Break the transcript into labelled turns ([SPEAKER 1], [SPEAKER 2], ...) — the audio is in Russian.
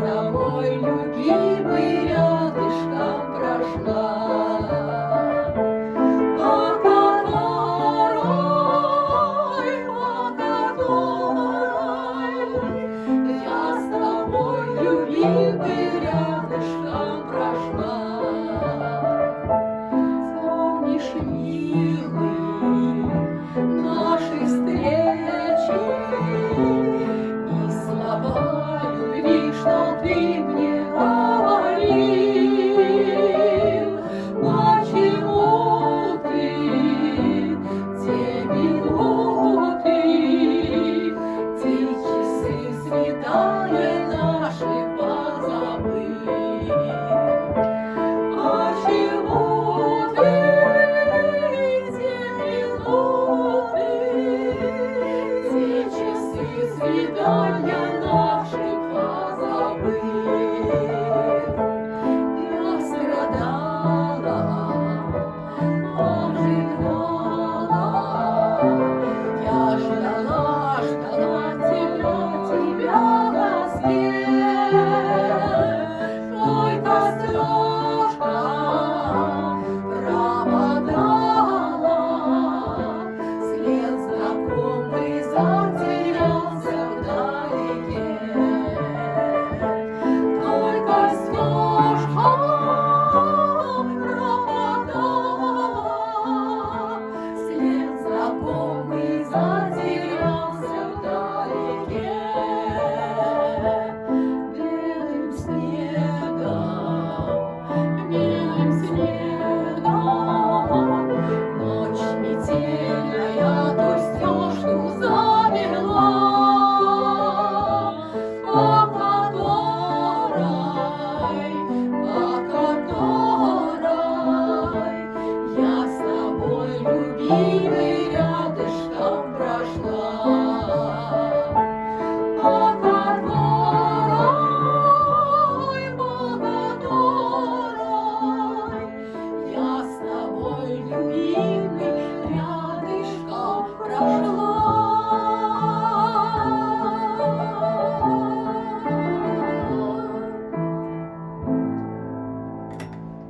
[SPEAKER 1] тобой, любимый, рядышком прошла. По которой, по которой я с тобой, любимый, рядышком прошла. be